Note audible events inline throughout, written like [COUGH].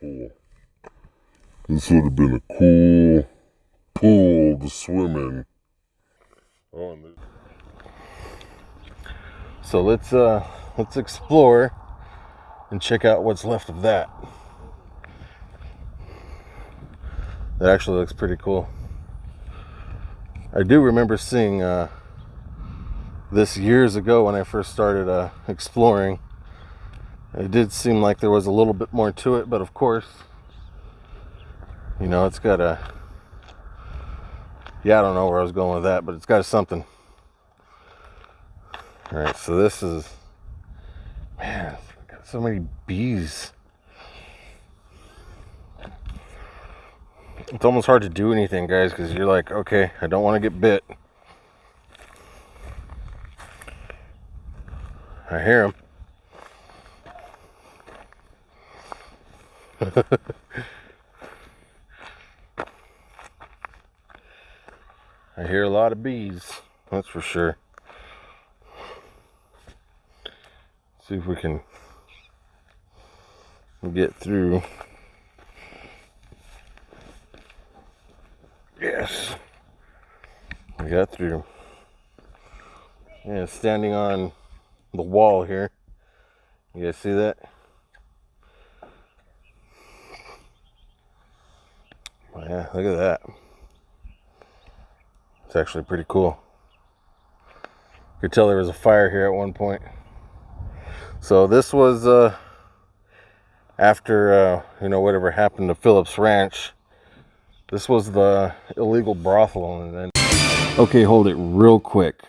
pool. This would have been a cool pool to swim in. Oh, So let's uh let's explore and check out what's left of that. That actually looks pretty cool. I do remember seeing uh, this years ago when I first started uh, exploring. It did seem like there was a little bit more to it, but of course, you know, it's got a. Yeah, I don't know where I was going with that, but it's got something. All right, so this is. Man, got so many bees. It's almost hard to do anything, guys, because you're like, okay, I don't want to get bit. I hear them. [LAUGHS] I hear a lot of bees, that's for sure. See if we can get through. Yes. We got through. Yeah, standing on the wall here. You guys see that? Yeah, look at that. It's actually pretty cool. You could tell there was a fire here at one point. So this was uh, after, uh, you know, whatever happened to Phillips Ranch this was the illegal brothel, and then. Okay, hold it real quick.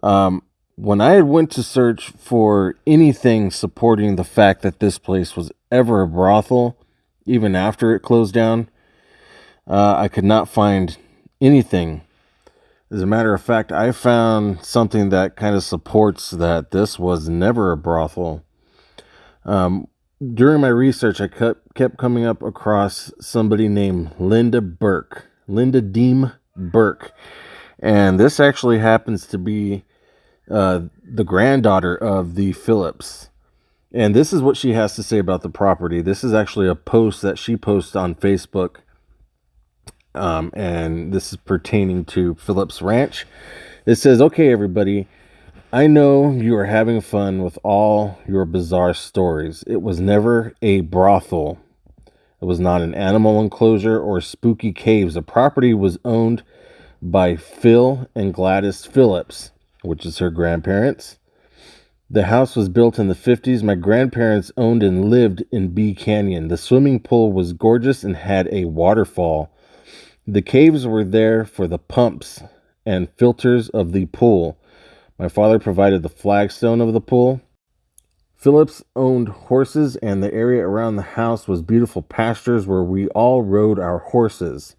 Um, when I went to search for anything supporting the fact that this place was ever a brothel, even after it closed down, uh, I could not find anything. As a matter of fact, I found something that kind of supports that this was never a brothel. Um, during my research, I kept, kept coming up across somebody named Linda Burke, Linda Deem Burke. And this actually happens to be uh, the granddaughter of the Phillips. And this is what she has to say about the property. This is actually a post that she posts on Facebook. Um, and this is pertaining to Phillips Ranch. It says, Okay, everybody. I know you are having fun with all your bizarre stories. It was never a brothel. It was not an animal enclosure or spooky caves. The property was owned by Phil and Gladys Phillips, which is her grandparents. The house was built in the 50s. My grandparents owned and lived in Bee Canyon. The swimming pool was gorgeous and had a waterfall. The caves were there for the pumps and filters of the pool. My father provided the flagstone of the pool. Phillips owned horses, and the area around the house was beautiful pastures where we all rode our horses.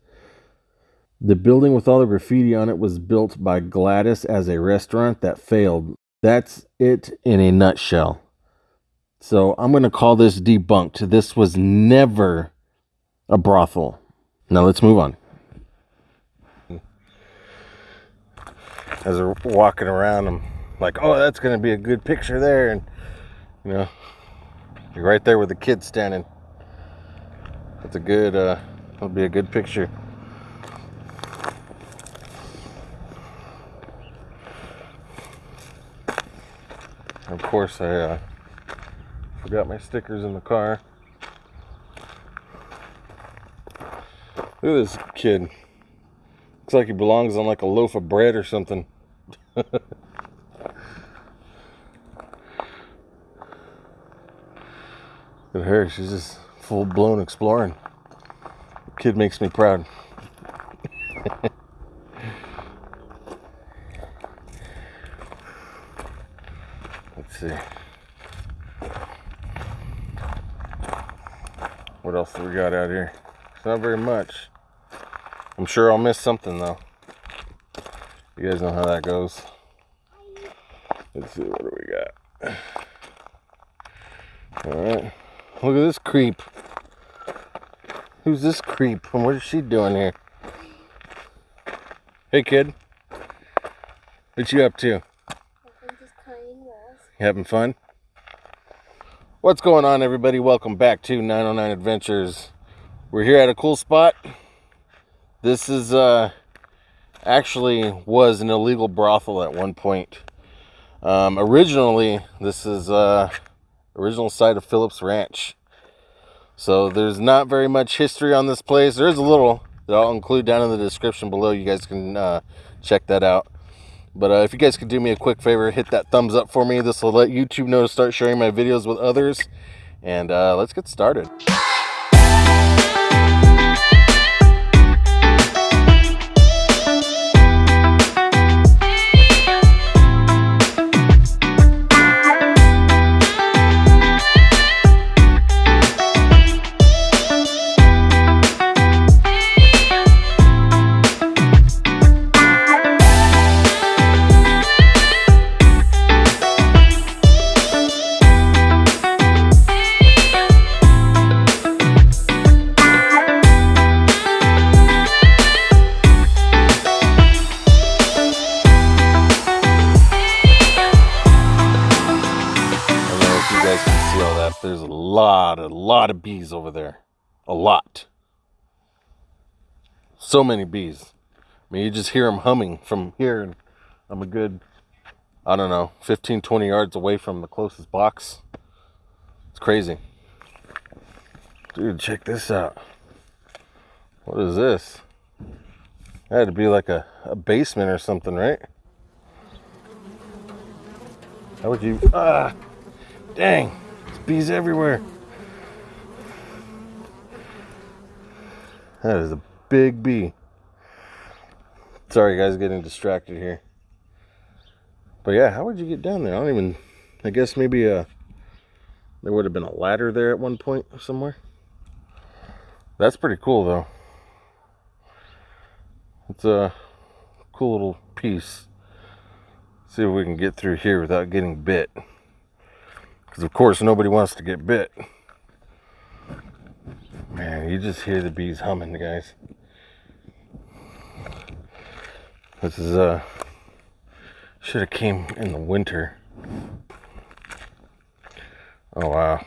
The building with all the graffiti on it was built by Gladys as a restaurant that failed. That's it in a nutshell. So I'm going to call this debunked. This was never a brothel. Now let's move on. As they're walking around, I'm like, oh, that's going to be a good picture there. And, you know, you're right there with the kid standing. That's a good, uh, that'll be a good picture. Of course, I uh, forgot my stickers in the car. Look at this kid. Looks like he belongs on like a loaf of bread or something. [LAUGHS] But her, she's just full blown exploring. Kid makes me proud. [LAUGHS] Let's see. What else do we got out here? It's not very much. I'm sure I'll miss something though. You guys know how that goes. Let's see, what do we got? Alright. Look at this creep. Who's this creep? And what is she doing here? Hey kid. What you up to? You having fun? What's going on, everybody? Welcome back to 909 Adventures. We're here at a cool spot. This is uh, actually was an illegal brothel at one point. Um, originally, this is uh, original site of Phillips Ranch. So there's not very much history on this place. There is a little that I'll include down in the description below. You guys can uh, check that out. But uh, if you guys could do me a quick favor, hit that thumbs up for me. This will let YouTube know to start sharing my videos with others. And uh, let's get started. Over there. A lot. So many bees. I mean, you just hear them humming from here, and I'm a good, I don't know, 15, 20 yards away from the closest box. It's crazy. Dude, check this out. What is this? That had to be like a, a basement or something, right? How would you. Ah! Dang, there's bees everywhere. That is a big bee. Sorry, guys, getting distracted here. But yeah, how would you get down there? I don't even. I guess maybe uh there would have been a ladder there at one point somewhere. That's pretty cool, though. It's a cool little piece. See if we can get through here without getting bit. Because, of course, nobody wants to get bit. Man, you just hear the bees humming, guys. This is, uh, should have came in the winter. Oh, wow.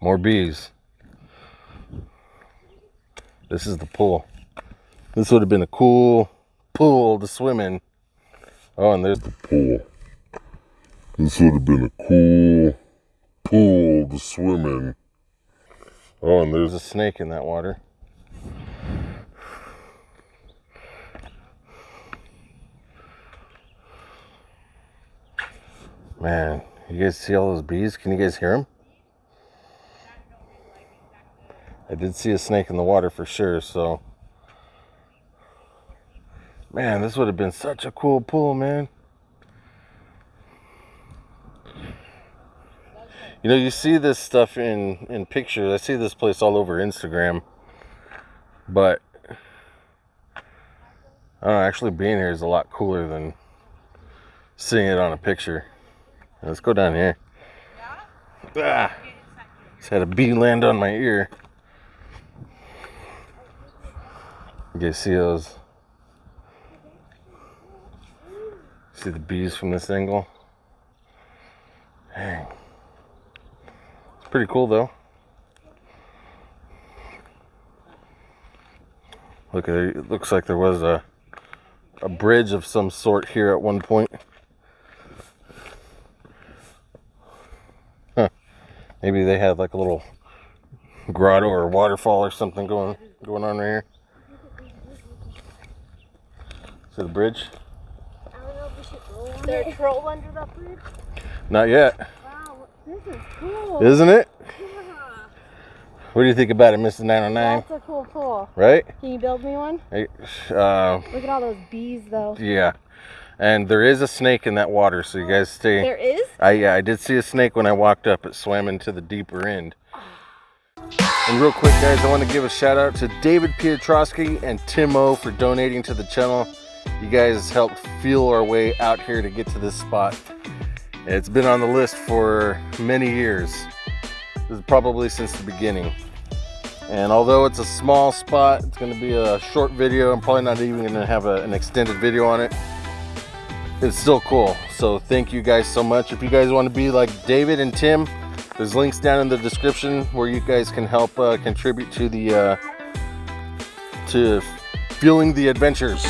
More bees. This is the pool. This would have been a cool pool to swim in. Oh, and there's the pool. This would have been a cool pool to swim in. Oh, and there's a snake in that water. Man, you guys see all those bees? Can you guys hear them? I did see a snake in the water for sure, so. Man, this would have been such a cool pool, man. You know, you see this stuff in in pictures. I see this place all over Instagram, but I don't know, actually being here is a lot cooler than seeing it on a picture. Let's go down here. Ah, just had a bee land on my ear. You guys see those? See the bees from this angle? Dang. It's pretty cool though. Look at it. It looks like there was a a bridge of some sort here at one point. Huh. Maybe they had like a little grotto or waterfall or something going going on right here. Is it the bridge? I don't know if we should go on Is there a troll under that bridge? Not yet, Wow, this is cool. isn't it? Yeah. [LAUGHS] What do you think about it, Mr. 909? That's a cool pool. Right? Can you build me one? Hey, uh, Look at all those bees, though. yeah. And there is a snake in that water, so you guys [GASPS] stay. There is? I yeah, I did see a snake when I walked up. It swam into the deeper end. [SIGHS] And real quick, guys, I want to give a shout out to David Pietrowski and Tim O for donating to the channel. You guys helped fuel our way out here to get to this spot. It's been on the list for many years. Probably since the beginning. And although it's a small spot, it's going to be a short video. I'm probably not even going to have a, an extended video on it. It's still cool. So thank you guys so much. If you guys want to be like David and Tim, There's links down in the description where you guys can help uh, contribute to the uh, to fueling the adventures.